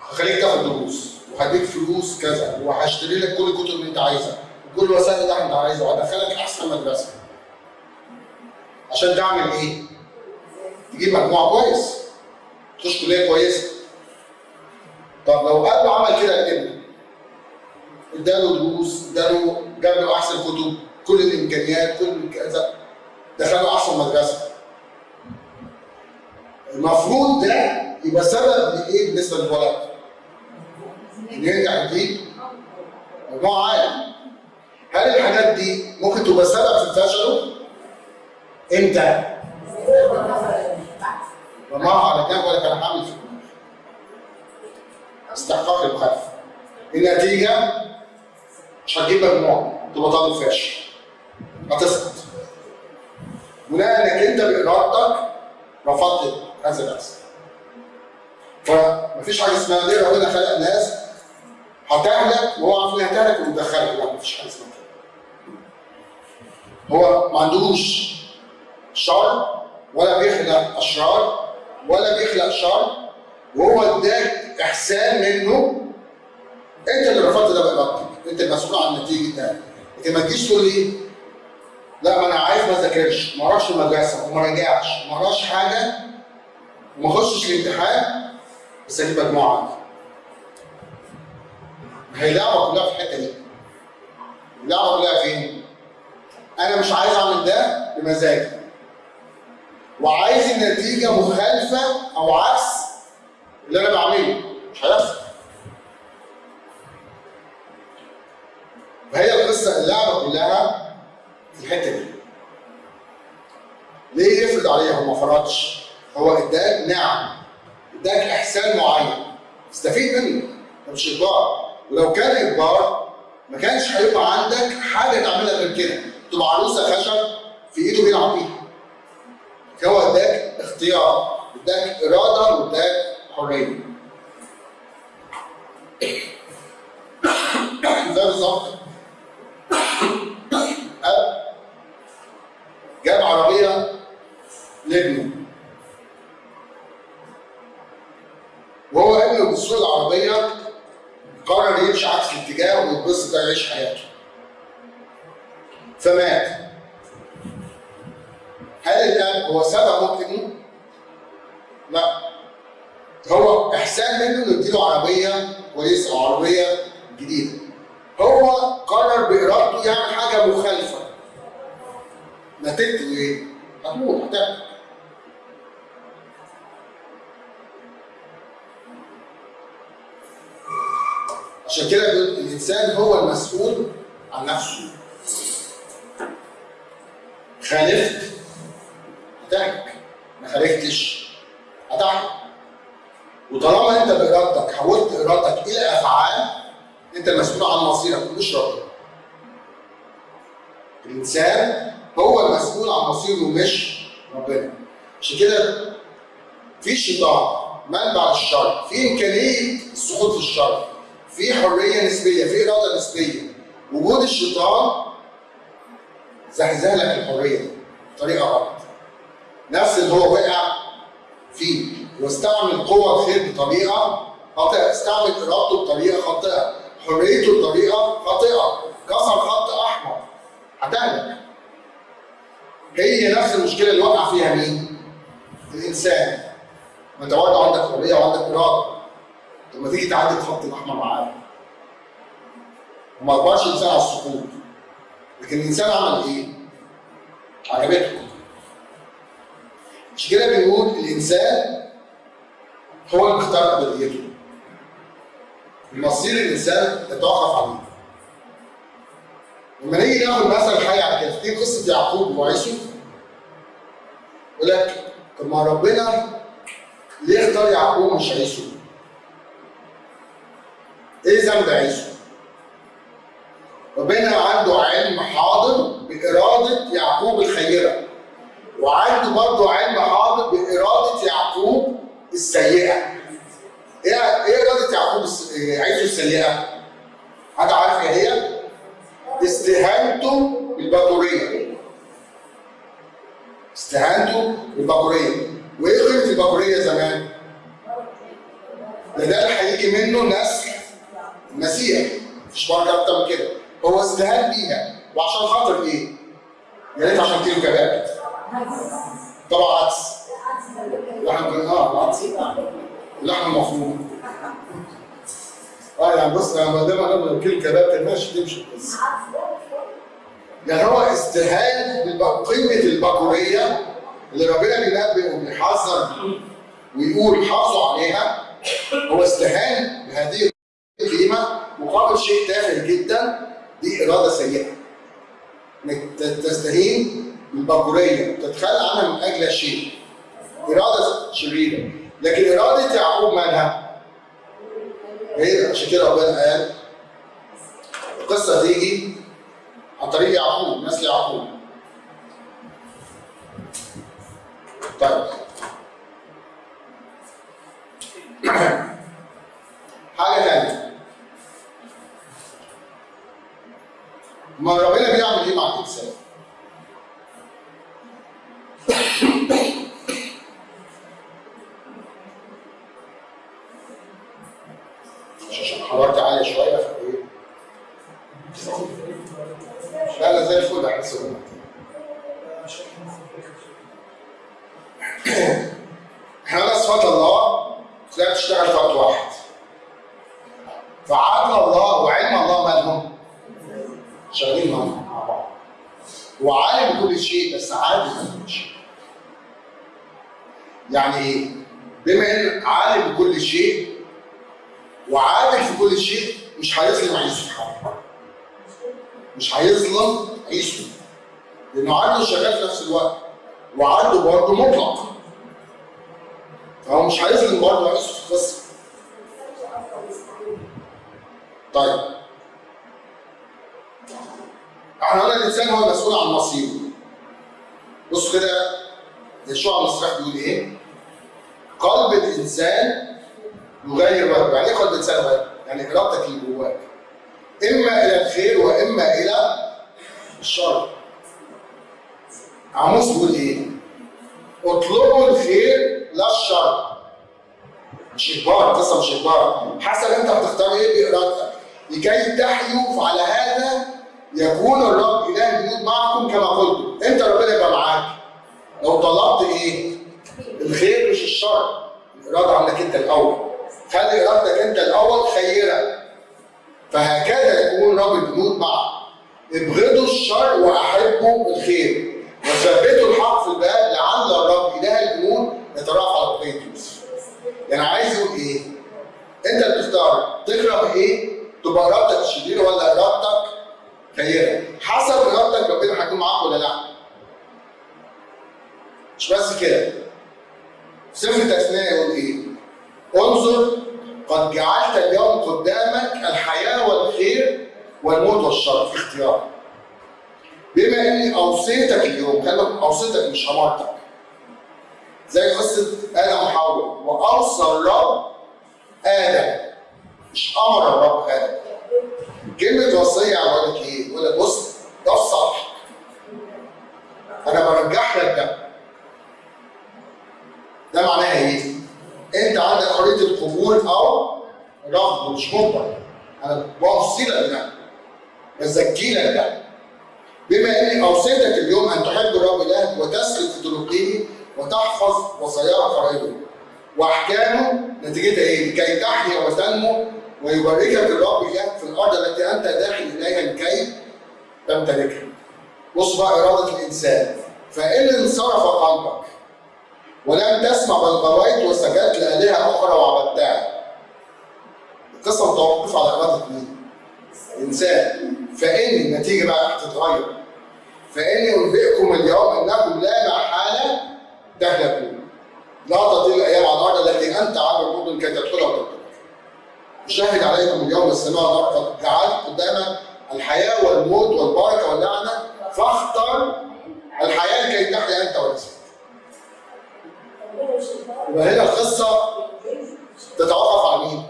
هخليك تاخد دروس وهديك فلوس كذا وهشتري لك كل الكتب اللي أنت عايزها وكل وسائل اللي أنت عايزها وهدخلك أحسن مدرسة. عشان تعمل إيه؟ تجيب مجموع كويس تخش كلية كويسة طب لو قلب عمل كده لابنه اداله دروس اداله جاب له احسن كتب كل الإمكانيات كل كذا دخله احسن مدرسه المفروض ده يبقى سبب لإيه؟ بالنسبة للولد؟ إن ينجح يجيب مجموع عالي هل الحاجات دي ممكن تبقى سبب في فشله؟ إمتى؟ لما على جنب ولا كان هعمل في استحقاق المخالفه النتيجة؟ مش هتجيب مجموع تبقى طالب فاشل هتسقط. بناء انك انت بإرادتك رفضت هذا الاحسان فمفيش حاجة اسمها ليه؟ ربنا خلق ناس هتهلك وهو عارف إنها هتهلك ومدخلك لا مفيش حاجة اسمها هو ما عندوش شر ولا بيخلق أشرار ولا بيخلق شر وهو اداك إحسان منه. انت اللي رفضت ده بإرادتك. انت المسؤول عن نتيجة ده. لكن ما تجيش تقول لي لا ما أنا عايز ما أذاكرش ما أروحش المدرسة وما راجعش وما اقراش حاجة وما أخشش الامتحان بس أجيب مجموعة عندي. هي اللعبة كلها في الحتة دي. اللعبة كلها فين؟ أنا مش عايز أعمل ده بمزاجي. وعايز النتيجة مخالفة أو عكس اللي أنا بعمله. فهي القصة اللعبه كلها في الحتة دي. ليه يفرض عليها هو ما فرضش؟ هو إداك نعم إداك إحسان معين. استفيد منه مش إجبار. ولو كان إجبار ما كانش هيبقى عندك حاجة تعملها غير كده. تبقى عروسة خشب في إيده بيلعب بيها. هو إداك اختيار إداك إرادة وإداك حرية. ده بالظبط. جاب عربية لابنه. وهو ابنه بيسوق العربية قرر يمشي عكس الاتجاه ويتبسط يعيش حياته. فمات. هل الاب هو سبب موت ابنه؟ لا. هو إحسان منه إنه يديله عربية كويسة عربية جديدة. هو قرر بإرادته يعمل حاجة مخالفة. نتيجته إيه؟ هتموت هتعمل عشان كده الانسان هو المسؤول عن نفسه خالفت هتعك ما خالفتش هتعك وطالما انت بارادتك حولت ارادتك إلى افعال انت مسؤول عن مصيرك مش ربنا الانسان هو المسؤول عن مصيره مش ربنا. عشان كده في شيطان منبع الشر في إمكانية السقوط في الشر في حرية نسبية في إرادة نسبية. وجود الشيطان زحزح لك الحرية بطريقة غلط. نفس اللي هو وقع فيه واستعمل قوة الخير بطريقة خاطئة، استعمل إرادته بطريقة خاطئة، حريته بطريقة خاطئة، كسر خط أحمر، هتهلك. هي نفس المشكلة اللي وقع فيها مين؟ الإنسان. ما أنت برضه عندك حرية وعندك إرادة. لما تيجي تعدي الخط الأحمر معاه. وما أجبرش الإنسان على السقوط. لكن الإنسان عمل إيه؟ عجبته. مش كده بنقول الإنسان هو اللي بيختار ابديته مصير الإنسان يتوقف عليه لما نيجي ناخد مثل حي على دي قصة يعقوب وعيسو يقول لك طب ما ربنا ليه اختار يعقوب مش عيسو؟ إيه ذنب عيسو؟ ربنا عنده علم حاضر بإرادة يعقوب الخيرة وعنده برضه علم حاضر بإرادة يعقوب السيئة. إيه إيه إرادة يعقوب عيسو السيئة؟ حد عارف إيه هي؟ استهانته بالبكورية. استهانته بالبكورية. وإيه قيمة البكورية زمان؟ ده هيجي منه نسل المسيح. مفيش بركة أكتر من كده. هو استهان بيها وعشان خاطر إيه؟ يا ريت عشان كيلو كباب. طبعا عدس لحم آه عدس لحم مفروم آه يعني بص أنا ما دام أنا كيلو كباب ماشي تمشي بس. يعني هو استهان بقيمة البكوريه اللي ربنا بينبه وبيحذر ويقول حافظوا عليها. هو استهان بهذه القيمة مقابل شيء تافه جدا دي إرادة سيئة. إنك تستهين بالبكوريه وتتخلى عنها من أجل شيء. إرادة شريرة. لكن إرادة يعقوب مالها؟ هي عشان كده ربنا قال القصة تيجي عن طريق يعقوب نسل يعقوب. طيب. حاجة ثانية ما ربنا بيعمل إيه مع الإنسان؟ وثبتوا الحق في الباب لعل الرب إله الجنود يترافع على بقية يوسف. يعني عايز يقول إيه؟ أنت اللي بتختار تكره إيه؟ تبقى ارادتك شريره ولا ارادتك خيره حسب ارادتك ربنا هيكون معاك ولا لأ؟ مش بس كده. سفر التثنية يقول إيه؟ انظر قد جعلت اليوم قدامك الحياة والخير والموت والشر. في اختيارك بما إني أوصيتك اليوم خلي أوصيتك مش امرتك زي قصة آدم وحواء. واوصى الرب آدم. مش أمر الرب آدم. كلمة وصية يقول لك إيه؟ يقول لك بص ده الصح. أنا برجح لك ده. ده معناها إيه؟ أنت عندك حريه القبول أو رفض مش مجبر. أنا بوصي لك ده. بزكي لك ده. بما إني أوصيتك اليوم أن تحب الرب الهك وتسلك في طرقه وتحفظ وصاياه فرائضه وأحكامه نتيجتها إيه؟ لكي تحيا وتنمو ويباركك الرب الهك في الأرض التي أنت داخل إليها لكي تمتلكها. بص بقى إرادة الإنسان فإن انصرف قلبك ولم تسمع بل غويت وسجدت لالهه أخرى وعبدتها. القصة متوقفة على إرادة مين؟ الإنسان فإن النتيجة بقى هتتغير فإني أنبئكم اليوم أنكم لا محالة تهلكون. لا تطيل على الأرض التي أنت عبر المدن كي تدخلها وتدخلها أشهد عليكم اليوم السماء والارض جعلت قدامك الحياة والموت والبركة واللعنة فاختر الحياة كي تحيا أنت ونفسك. يبقى هنا القصة تتوقف على مين؟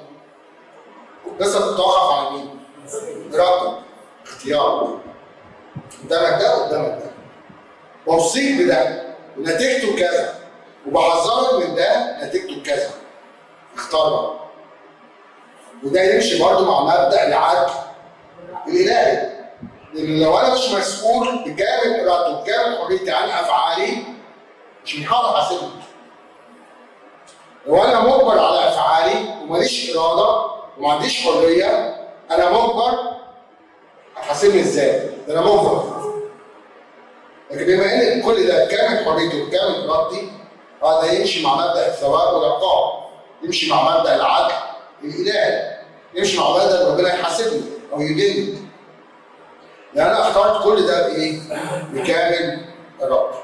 القصة تتوقف على مين؟ اختيار. قدامك ده قدامك ده بوصيك بده. ونتيجته كذا. وبحذرك من ده نتيجته كذا. اختار بقى وده يمشي برضه مع مبدأ العدل الإلهي. لأن لو أنا مش مسؤول بكامل ارادتي وبكامل حريتي عن أفعالي مش من حق احاسبني لو أنا مجبر على أفعالي وماليش إرادة وما عنديش حرية أنا مجبر هتحاسبني إزاي؟ ده أنا مجبر لكن بما إن كل ده كامل حريتي وكامل ارادتي هذا يمشي مع مبدأ الثواب والعقاب يمشي مع مبدأ العدل الإلهي يمشي مع مبدأ ربنا يحاسبني أو يديني لأن أنا اخترت كل ده بإيه؟ بكامل ارادتي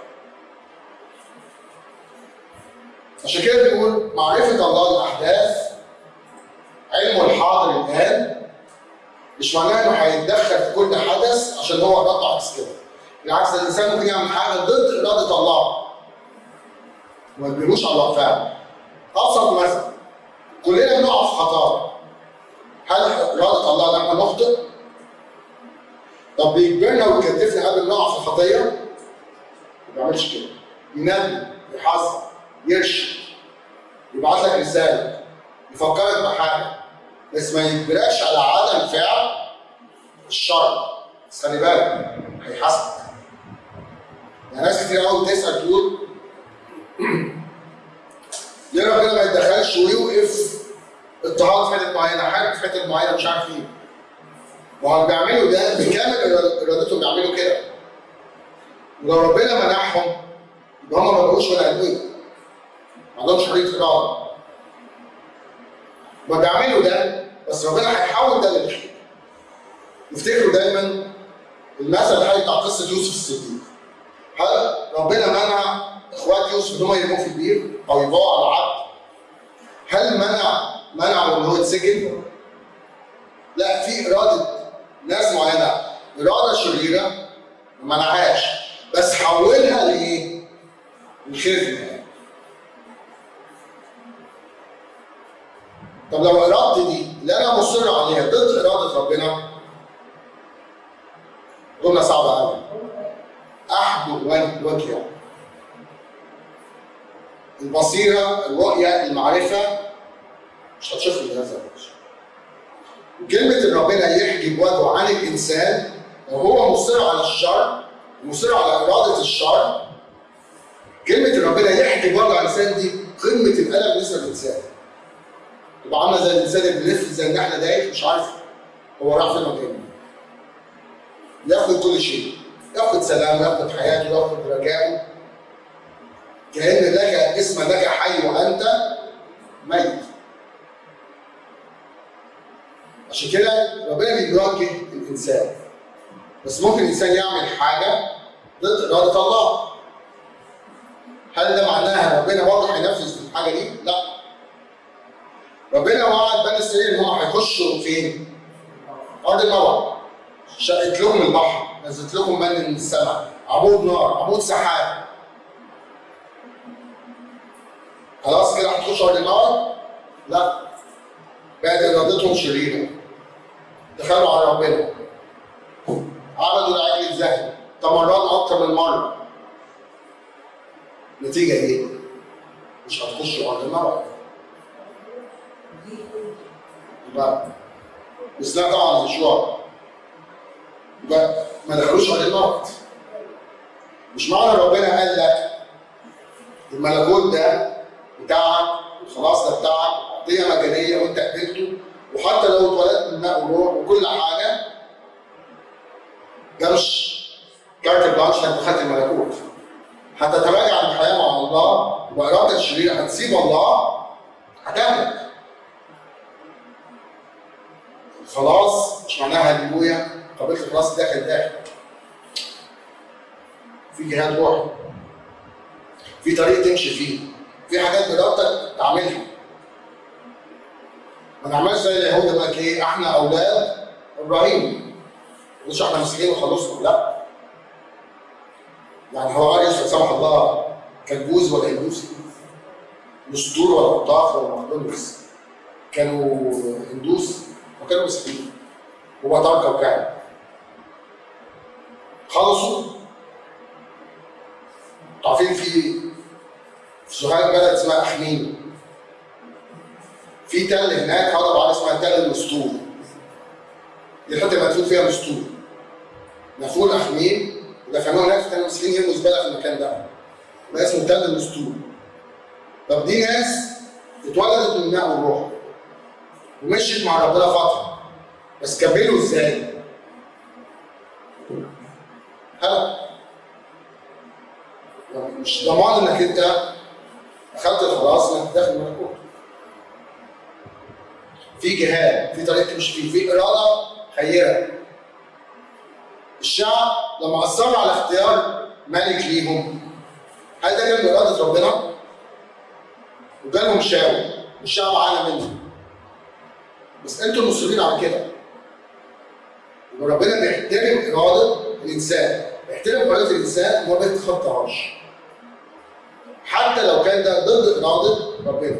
عشان كده بيقول معرفة الله الأحداث علمه الحاضر الآن مش معناه إنه هيتدخل في كل حدث عشان هو ارادته عكس كده بالعكس الإنسان ممكن يعمل حاجة ضد إرادة الله. وما يجبروش على الله فعلا أبسط مثل مش كارت بلانش انك دخلت الملكوت. حتى تراجع الحياة مع الله وارادتك الشريره هتسيب الله هتهلك. خلاص مش معناها هللويا قبلت خلاص داخل داخل. في جهاد روحي. في طريق تمشي فيه. في حاجات بإرادتك تعملها. ما نعملش زي اليهود لك إيه إحنا أولاد إبراهيم. مش إحنا مسيحيين وخلصنا لا. يعني هو راجل لا سمح الله كالبوز ولا هندوسي؟ مش ولا قطاف ولا مقدونس كانوا هندوس وكانوا مسيحيين. ترك وكان خلصوا. عارفين في في بلد اسمها احمين في تل هناك هضبة على اسمها تل المستور. دي الحته مدفون فيها مستور. مدفون احمين ودفنوها هناك كانوا مسكين يرموا زباله في المكان ده. اسمه تل المستور طب دي ناس اتولدت من الماء والروح ومشيت مع ربنا فترة. بس كملوا إزاي؟ هلا مش ضمان إنك أنت أخذت الخلاص إنك داخل الملكوت في جهاد في طريق تمشي فيه في إرادة خيره الشعب لما اصر على اختيار ملك ليهم هل ده كان باراده ربنا؟ وجالهم شاول والشعب عانى منه. بس أنتوا المصرين على كده. يبقى ربنا بيحترم إرادة الإنسان بيحترم اراده الإنسان وما بيتخطاهاش حتى لو كان ده ضد إرادة ربنا.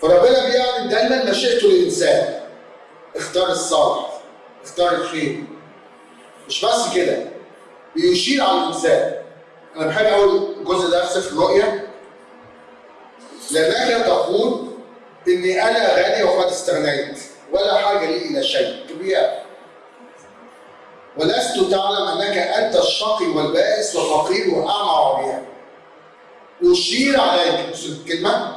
فربنا بيعمل دايما مشيئته للإنسان. اختار الصالح اختار الخير. مش بس كده بيشير على الإنسان. أنا بحب أقول الجزء ده في سفر الرؤيا لانك تقول إني أنا غني وقد استغنيت؟ ولا حاجة لي إلى شيء. كبير. ولست تعلم أنك أنت الشقي والبائس وفقير واعمى وعريان أشير عليك. بص الكلمة.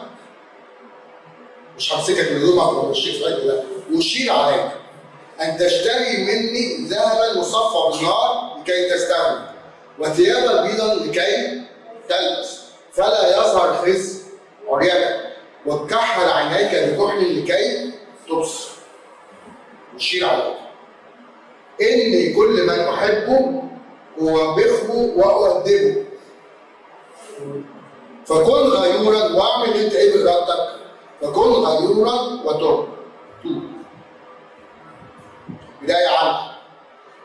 مش همسكك من هدومك في عينك لا أشير عليك. أن تشتري مني ذهبا مصفى بالنار لكي تستغني وثيابا بيضا لكي تلبس فلا يظهر خزي عريانك وتكحل عينيك بكحل لكي تبصر اشير عليك إني كل من أحبه أوبخه وأؤدبه. فكن غيورا واعمل أنت إيه بارادتك فكن غيورا وتوب توب بداية عنه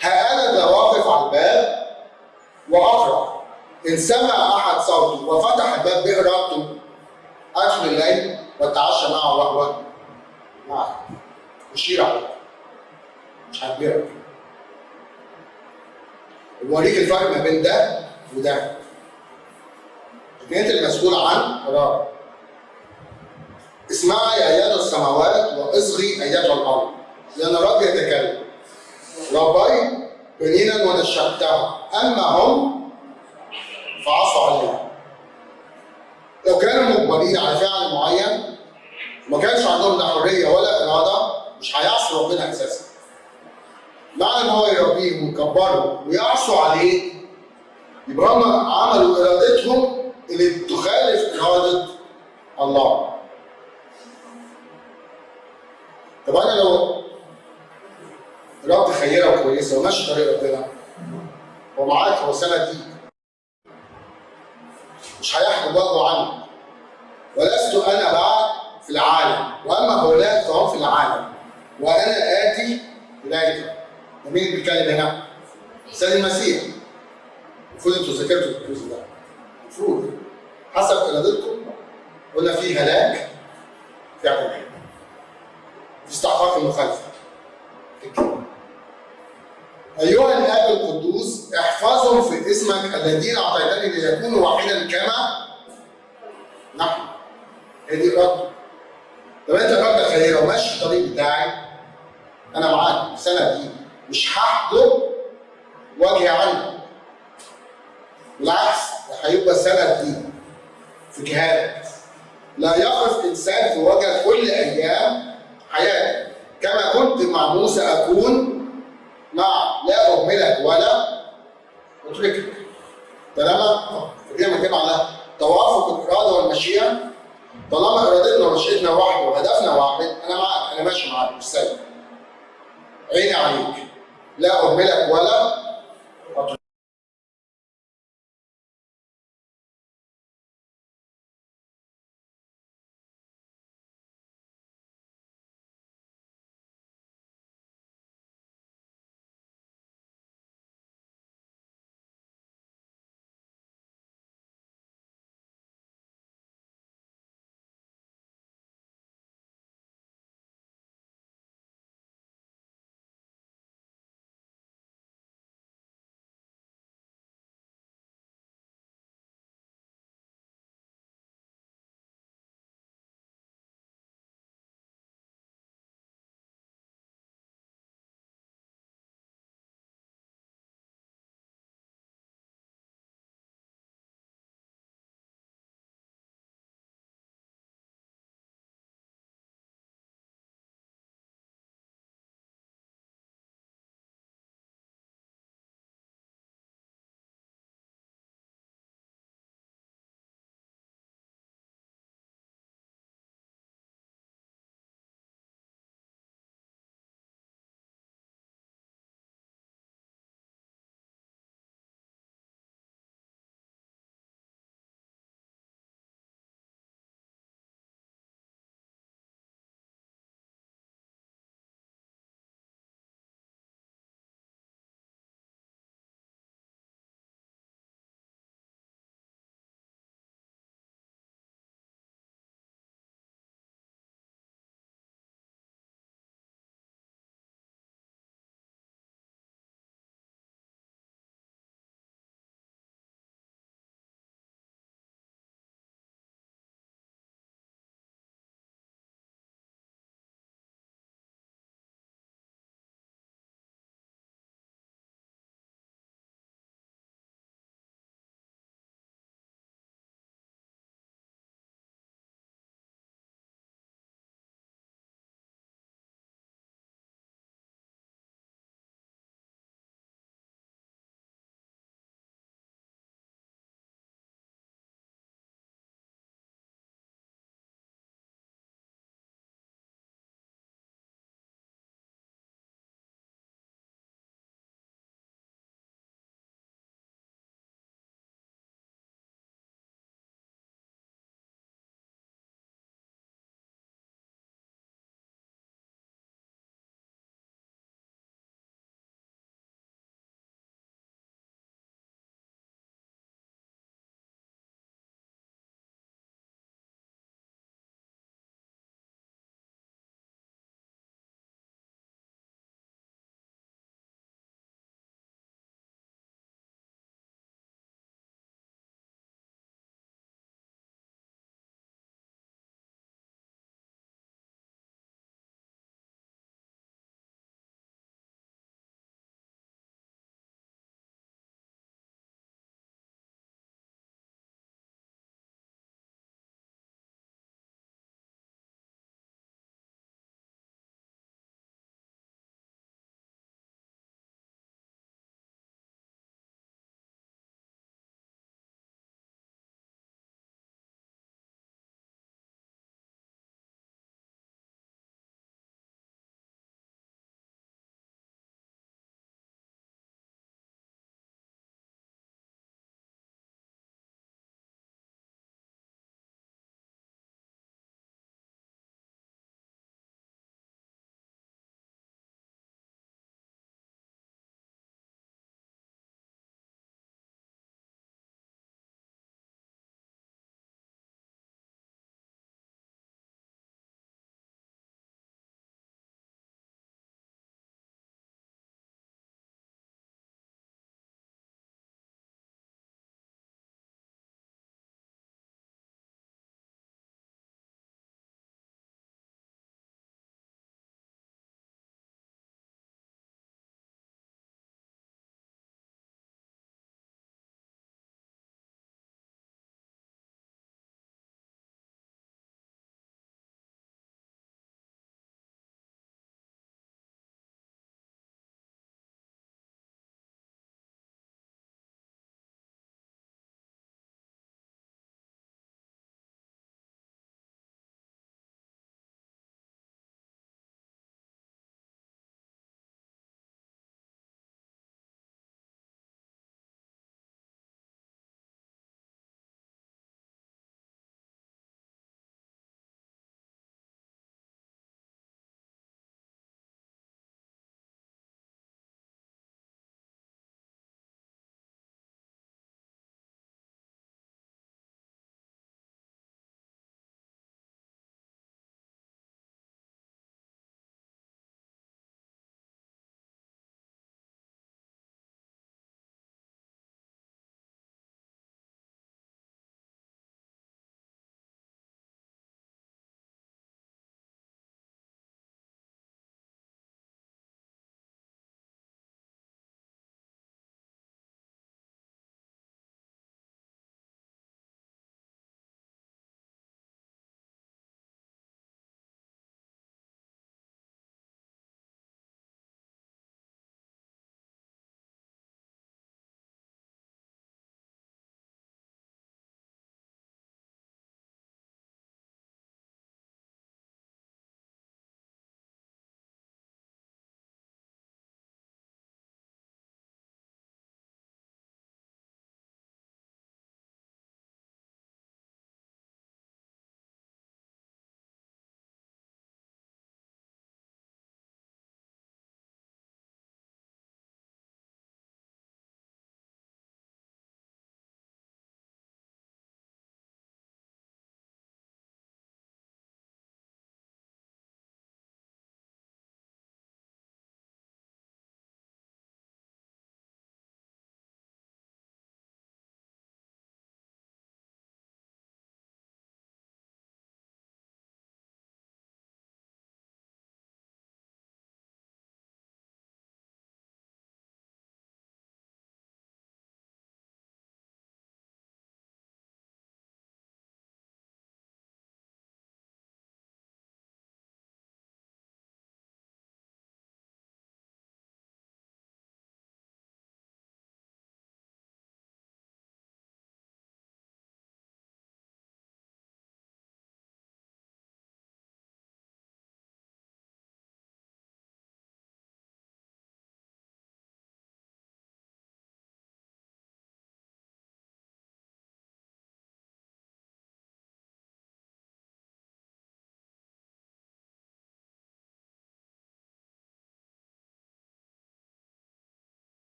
ها أنا ذا واقف على الباب وأقرأ. إن سمع أحد صوته وفتح الباب بإرادته أدخل الليل وأتعشى معه وهو معه. أشير عليه. مش هتبيعك بوريك الفرق ما بين ده وده. أنت المسؤول عن قرار. اسمعي ايات السماوات وأصغي ايات الأرض. لأن الرب يتكلم. ربي بنينا ونشأتها اما هم فعصوا عليها لو كانوا مجبرين على فعل معين ما كانش عندهم لا حرية ولا إرادة مش هيعصوا ربنا أساسا. معنى إن هو يربيهم ويكبرهم ويعصوا عليه يبقى هم عملوا إرادتهم اللي تخالف إرادة الله. طب أنا لو رب خيره وكويسه وماشي طريق ربنا. هو معاك هو سند ليك. مش هيحجب وجهه عنك ولست أنا بعد في العالم. وأما هؤلاء فهم في العالم. وأنا آتي اليك ده مين اللي بيتكلم هنا؟ سيد المسيح. المفروض أنتوا ذاكرتوا الجزء ده. المفروض. حسب إرادتكم. قلنا في هلاك في عقوبة. في استحقاق المخالفة. أيها الآب القدوس احفظهم في اسمك الذين أعطيتني ليكونوا واحدا كما نحن. هي دي إرادته طب أنت إرادتك خيرة وماشي الطريق بتاعي أنا معاك السنة دي مش هحجب وجهي عنك. بالعكس هيبقى السنة دي في جهادك. لا يقف إنسان في وجه كل أيام حياتك كما كنت مع موسى أكون مع لا أهملك ولا أتركك طالما فكده ما على توافق الإرادة والمشيئة طالما إرادتنا ومشيئتنا واحدة وهدفنا واحد أنا معاك أنا ماشي معاك مش سايب. عيني عليك. لا أهملك ولا